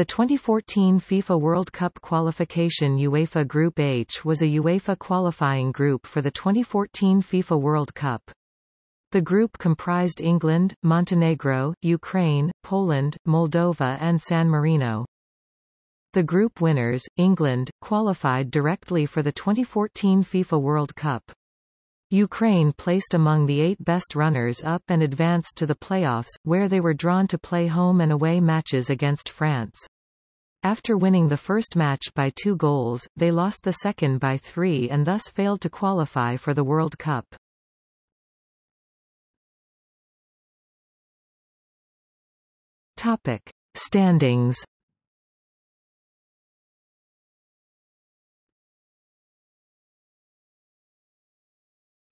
The 2014 FIFA World Cup qualification UEFA Group H was a UEFA qualifying group for the 2014 FIFA World Cup. The group comprised England, Montenegro, Ukraine, Poland, Moldova and San Marino. The group winners, England, qualified directly for the 2014 FIFA World Cup. Ukraine placed among the eight best runners-up and advanced to the playoffs, where they were drawn to play home and away matches against France. After winning the first match by two goals, they lost the second by three and thus failed to qualify for the World Cup. Topic. Standings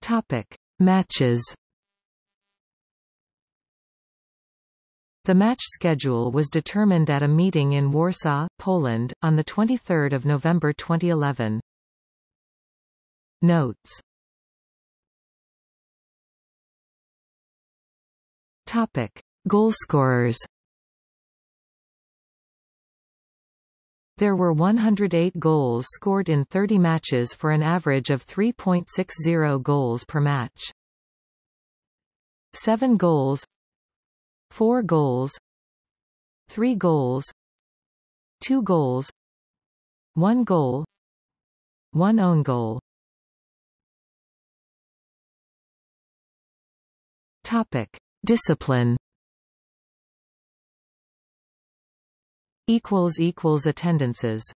Topic: Matches. The match schedule was determined at a meeting in Warsaw, Poland, on 23 November 2011. Notes Topic: Goalscorers There were 108 goals scored in 30 matches for an average of 3.60 goals per match. 7 goals. 4 goals. 3 goals. 2 goals. 1 goal. 1 own goal. Topic. Discipline attendances